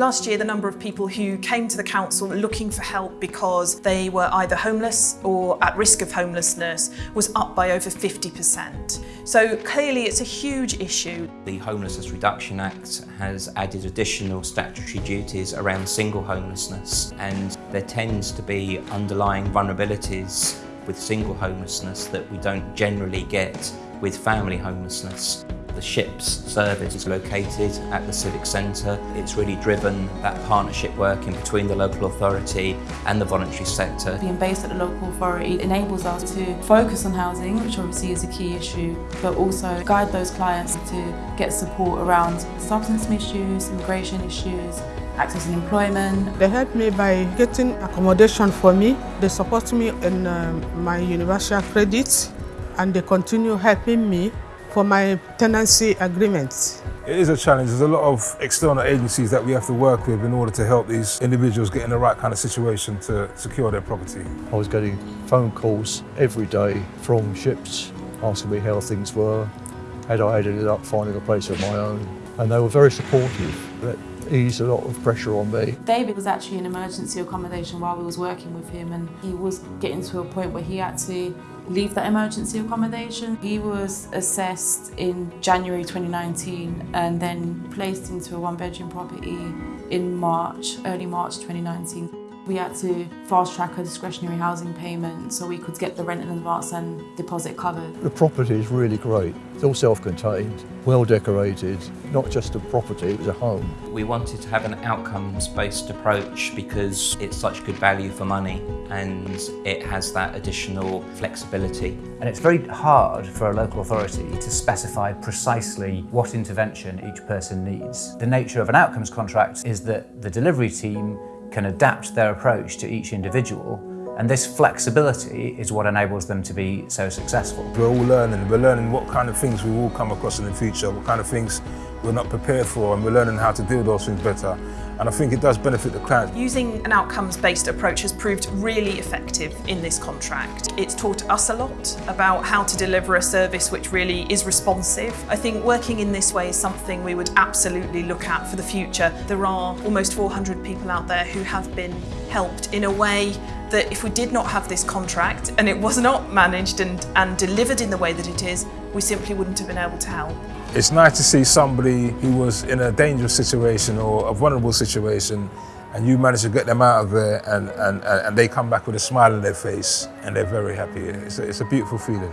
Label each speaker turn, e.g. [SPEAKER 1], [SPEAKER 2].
[SPEAKER 1] Last year, the number of people who came to the council looking for help because they were either homeless or at risk of homelessness was up by over 50%. So clearly it's a huge issue.
[SPEAKER 2] The Homelessness Reduction Act has added additional statutory duties around single homelessness and there tends to be underlying vulnerabilities with single homelessness that we don't generally get with family homelessness. The SHIPS service is located at the Civic Centre. It's really driven that partnership working between the local authority and the voluntary sector.
[SPEAKER 3] Being based at the local authority enables us to focus on housing, which obviously is a key issue, but also guide those clients to get support around substance issues, immigration issues, access and employment.
[SPEAKER 4] They helped me by getting accommodation for me. They support me in um, my universal credits and they continue helping me for my tenancy agreements.
[SPEAKER 5] It is a challenge. There's a lot of external agencies that we have to work with in order to help these individuals get in the right kind of situation to secure their property.
[SPEAKER 6] I was getting phone calls every day from SHIPS asking me how things were, had I ended up finding a place of my own, and they were very supportive. That eased a lot of pressure on me.
[SPEAKER 3] David was actually in emergency accommodation while we was working with him and he was getting to a point where he had to leave that emergency accommodation. He was assessed in January 2019 and then placed into a one bedroom property in March, early March 2019. We had to fast track a discretionary housing payment so we could get the rent in advance and deposit covered.
[SPEAKER 6] The property is really great. It's all self-contained, well decorated, not just a property, it's a home.
[SPEAKER 2] We wanted to have an outcomes-based approach because it's such good value for money and it has that additional flexibility.
[SPEAKER 7] And it's very hard for a local authority to specify precisely what intervention each person needs. The nature of an outcomes contract is that the delivery team can adapt their approach to each individual and this flexibility is what enables them to be so successful.
[SPEAKER 5] We're all learning. We're learning what kind of things we will come across in the future, what kind of things we're not prepared for, and we're learning how to deal with those things better. And I think it does benefit the client.
[SPEAKER 1] Using an outcomes-based approach has proved really effective in this contract. It's taught us a lot about how to deliver a service which really is responsive. I think working in this way is something we would absolutely look at for the future. There are almost 400 people out there who have been helped in a way that if we did not have this contract and it was not managed and, and delivered in the way that it is, we simply wouldn't have been able to help.
[SPEAKER 5] It's nice to see somebody who was in a dangerous situation or a vulnerable situation and you manage to get them out of there and, and, and they come back with a smile on their face and they're very happy. It's a, it's a beautiful feeling.